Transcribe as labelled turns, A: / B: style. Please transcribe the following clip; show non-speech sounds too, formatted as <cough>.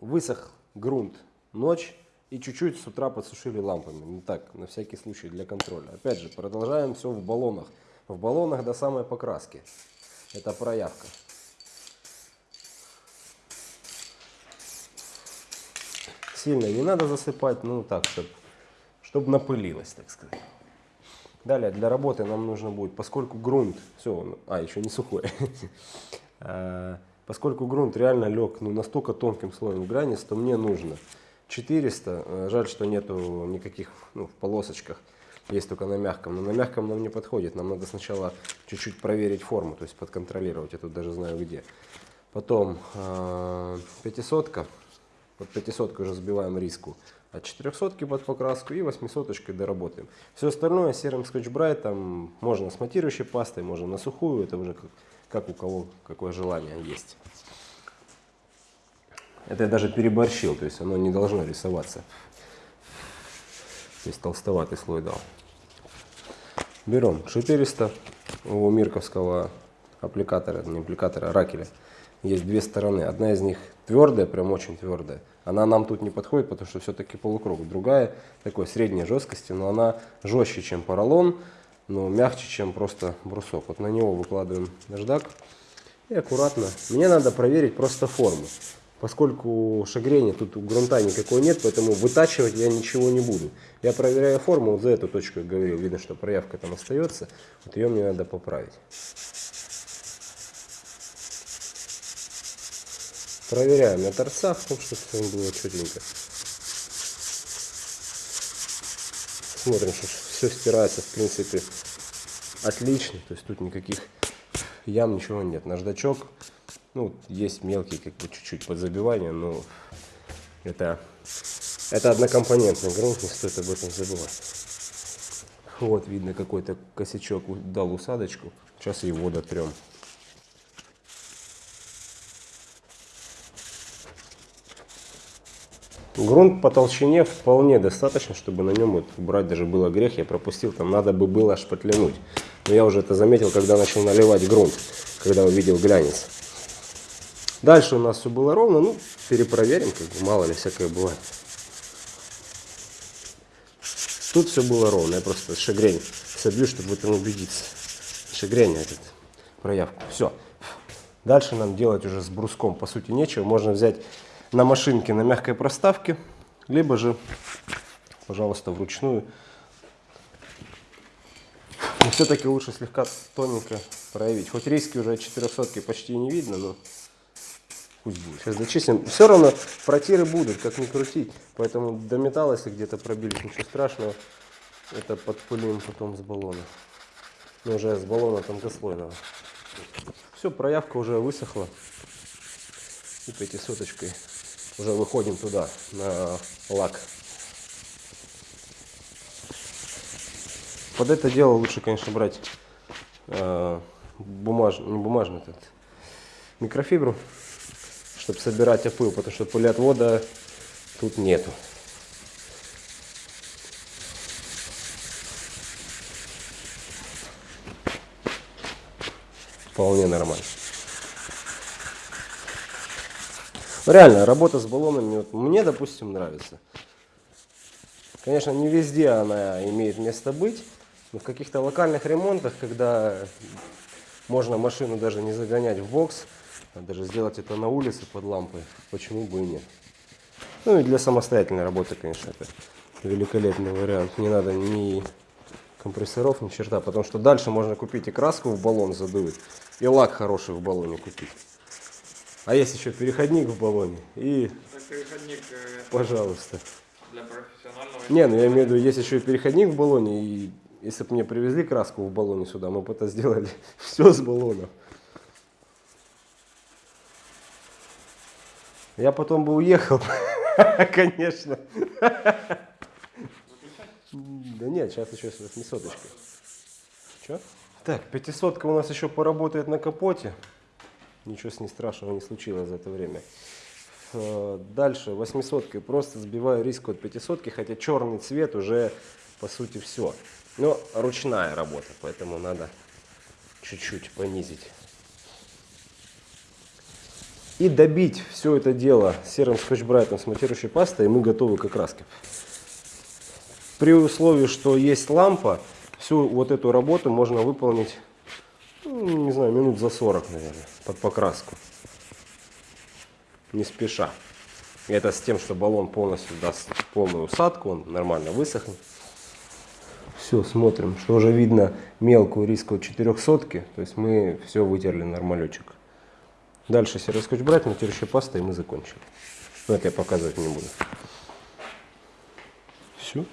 A: Высох грунт ночь и чуть-чуть с утра подсушили лампами. Ну так, на всякий случай, для контроля. Опять же, продолжаем все в баллонах. В баллонах до самой покраски. Это проявка. Сильно не надо засыпать, ну так, чтобы чтоб напылилось, так сказать. Далее, для работы нам нужно будет, поскольку грунт, все, а, еще не сухой, <laughs> А, поскольку грунт реально лег ну, настолько тонким слоем границ, то мне нужно 400, э, жаль, что нету никаких ну, в полосочках, есть только на мягком, но на мягком нам не подходит, нам надо сначала чуть-чуть проверить форму, то есть подконтролировать, я тут даже знаю где. Потом э, 500 под 500 уже сбиваем риску, от 400 под покраску и 800 доработаем. Все остальное серым скотч-брайтом. Можно с матирующей пастой, можно на сухую, это уже как, как у кого какое желание есть. Это я даже переборщил, то есть оно не должно рисоваться. То есть толстоватый слой дал. Берем 400 у мирковского аппликатора, не аппликатора, а ракеля. Есть две стороны. Одна из них твердая, прям очень твердая. Она нам тут не подходит, потому что все-таки полукруг. Другая такой средней жесткости, но она жестче, чем поролон, но мягче, чем просто брусок. Вот на него выкладываем наждак и аккуратно. Мне надо проверить просто форму. Поскольку шагрения тут у грунта никакой нет, поэтому вытачивать я ничего не буду. Я проверяю форму, вот за эту точку я говорил, видно, что проявка там остается. Вот ее мне надо поправить. Проверяем на торцах, чтобы все было четенько. Смотрим, что все стирается, в принципе, отлично. То есть тут никаких ям, ничего нет. Наждачок, ну, есть мелкие, как бы, чуть-чуть подзабивания, но это, это однокомпонентный грунт, не стоит об этом забывать. Вот, видно, какой-то косячок дал усадочку. Сейчас его дотрем. Грунт по толщине вполне достаточно, чтобы на нем вот брать даже было грех. Я пропустил, там надо бы было шпатлянуть. Но я уже это заметил, когда начал наливать грунт, когда увидел глянец. Дальше у нас все было ровно, ну, перепроверим, как бы, мало ли всякое бывает. Тут все было ровно, я просто шагрень собью, чтобы в этом убедиться. Шагрень этот, проявку, все. Дальше нам делать уже с бруском, по сути, нечего. Можно взять на машинке на мягкой проставке, либо же, пожалуйста, вручную. Но все-таки лучше слегка тоненько проявить. Хоть риски уже от 400 почти не видно, но пусть будет. Сейчас дочистим. Все равно протиры будут, как ни крутить. Поэтому до металла, если где-то пробились, ничего страшного. Это подпылим потом с баллона. Ну, уже с баллона тонкослойного. Все, проявка уже высохла. И пятисоточкой уже выходим туда, на лак. Под это дело лучше, конечно, брать э, бумаж, не бумажный этот, микрофибру, чтобы собирать опыл, потому что пылеотвода тут нету. Вполне нормально. Реально, работа с баллонами вот, мне, допустим, нравится. Конечно, не везде она имеет место быть, но в каких-то локальных ремонтах, когда можно машину даже не загонять в бокс, а даже сделать это на улице под лампой, почему бы и нет. Ну и для самостоятельной работы, конечно, это великолепный вариант. Не надо ни компрессоров, ни черта, потому что дальше можно купить и краску в баллон задуть, и лак хороший в баллоне купить. А есть еще переходник в баллоне. И,
B: э,
A: пожалуйста.
B: для профессионального.
A: Не, ну я имею в виду, есть еще и переходник в баллоне. И если бы мне привезли краску в баллоне сюда, мы бы это сделали <laughs> все с баллона. Я потом бы уехал, <laughs> конечно. Да нет, сейчас еще с 800 Че? Так, 500 у нас еще поработает на капоте. Ничего с ней страшного не случилось за это время. Э, Дальше 800 просто сбиваю риск от 500, хотя черный цвет уже по сути все. Но ручная работа, поэтому надо чуть-чуть понизить. И добить все это дело серым скотч-брайтом с матирующей пастой, и мы готовы к окраске. При условии, что есть лампа, всю вот эту работу можно выполнить, не знаю, минут за 40, наверное, под покраску. Не спеша. И это с тем, что баллон полностью даст полную усадку, он нормально высохнет. Все, смотрим, что уже видно мелкую риску 400 то есть мы все вытерли нормалечек. Дальше серый скотч брать, матирующая паста и мы закончили. Но это я показывать не буду. Все.